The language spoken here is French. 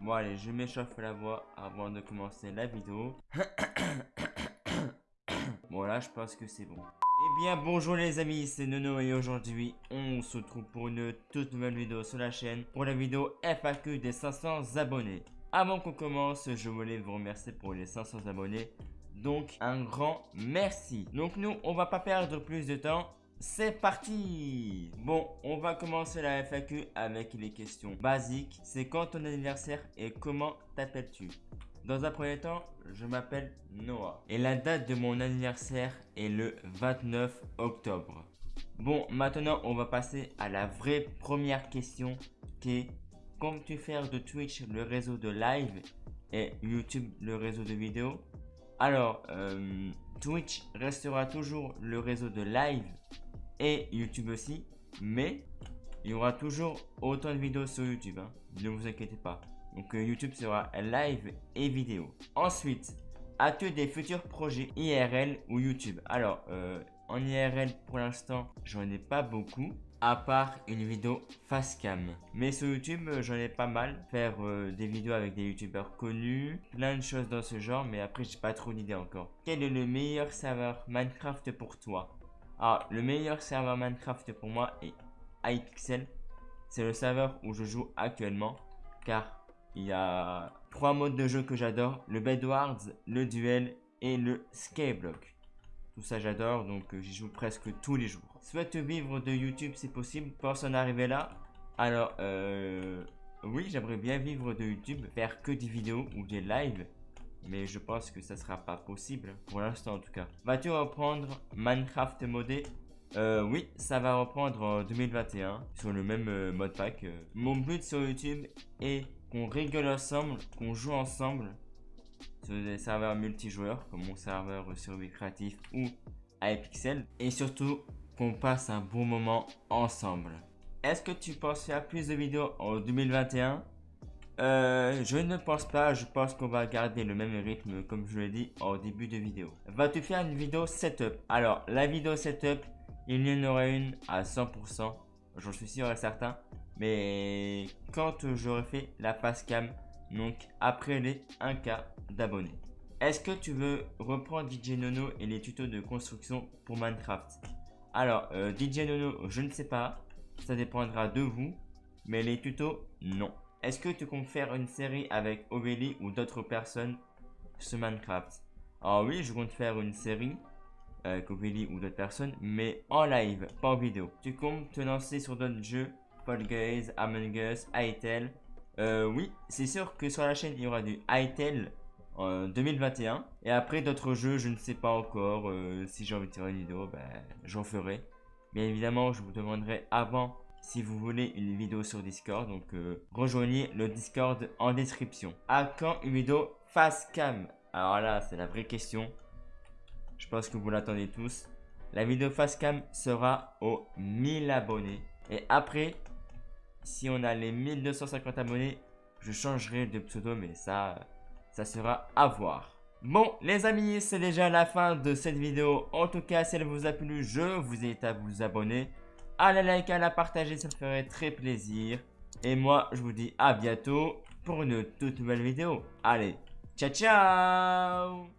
Bon allez, je m'échauffe la voix avant de commencer la vidéo. bon là, je pense que c'est bon. Eh bien, bonjour les amis, c'est Nono et aujourd'hui, on se retrouve pour une toute nouvelle vidéo sur la chaîne pour la vidéo FAQ des 500 abonnés. Avant qu'on commence, je voulais vous remercier pour les 500 abonnés. Donc, un grand merci. Donc, nous, on va pas perdre plus de temps. C'est parti Bon, on va commencer la FAQ avec les questions basiques. C'est quand ton anniversaire et comment t'appelles-tu? Dans un premier temps, je m'appelle Noah. Et la date de mon anniversaire est le 29 octobre. Bon, maintenant, on va passer à la vraie première question qui est Comptes-tu faire de Twitch le réseau de live et YouTube le réseau de vidéo Alors, euh, Twitch restera toujours le réseau de live et YouTube aussi. Mais il y aura toujours autant de vidéos sur YouTube. Hein. Ne vous inquiétez pas. Donc euh, YouTube sera live et vidéo. Ensuite, as-tu des futurs projets IRL ou YouTube? Alors, euh, en IRL pour l'instant, j'en ai pas beaucoup. À part une vidéo face cam. Mais sur YouTube, euh, j'en ai pas mal. Faire des vidéos avec des youtubeurs connus. Plein de choses dans ce genre. Mais après, j'ai pas trop d'idées encore. Quel est le meilleur serveur Minecraft pour toi? Ah, le meilleur serveur Minecraft pour moi est iPixel. C'est le serveur où je joue actuellement. Car il y a trois modes de jeu que j'adore. Le Bedwars, le Duel et le Skyblock. Tout ça j'adore, donc euh, j'y joue presque tous les jours. Souhaite vivre de YouTube, c'est possible. Pense en arriver là? Alors, euh, oui, j'aimerais bien vivre de YouTube, faire que des vidéos ou des lives mais je pense que ça sera pas possible, pour l'instant en tout cas. Vas-tu reprendre Minecraft modé? Euh, oui, ça va reprendre en 2021 sur le même euh, mode pack. Euh. Mon but sur YouTube est qu'on rigole ensemble, qu'on joue ensemble sur des serveurs multijoueurs comme mon serveur survie créatif ou iPixel et surtout qu'on passe un bon moment ensemble. Est-ce que tu penses faire plus de vidéos en 2021 euh, je ne pense pas, je pense qu'on va garder le même rythme comme je l'ai dit au début de vidéo. Vas-tu faire une vidéo setup? Alors, la vidéo setup, il y en aura une à 100%, j'en suis sûr et certain. Mais quand j'aurai fait la face cam, donc après les 1K d'abonnés. Est-ce que tu veux reprendre DJ Nono et les tutos de construction pour Minecraft? Alors, euh, DJ Nono, je ne sais pas, ça dépendra de vous, mais les tutos, non. Est-ce que tu comptes faire une série avec Oveli ou d'autres personnes sur Minecraft? Ah oui, je compte faire une série avec Oveli ou d'autres personnes, mais en live, pas en vidéo. Tu comptes te lancer sur d'autres jeux? Fall Guys, Among Us, Hytale euh, Oui, c'est sûr que sur la chaîne, il y aura du Hytale en 2021. Et après, d'autres jeux, je ne sais pas encore. Euh, si j'ai envie de faire une vidéo, ben, j'en ferai. Bien évidemment, je vous demanderai avant si vous voulez une vidéo sur Discord. Donc euh, rejoignez le Discord en description. À quand une vidéo face cam? Alors là, c'est la vraie question. Je pense que vous l'attendez tous. La vidéo face cam sera aux 1000 abonnés. Et après, si on a les 1250 abonnés, je changerai de pseudo, mais ça, ça sera à voir. Bon, les amis, c'est déjà la fin de cette vidéo. En tout cas, si elle vous a plu, je vous invite à vous abonner à la liker, à la partager, ça me ferait très plaisir. Et moi, je vous dis à bientôt pour une toute nouvelle vidéo. Allez, ciao ciao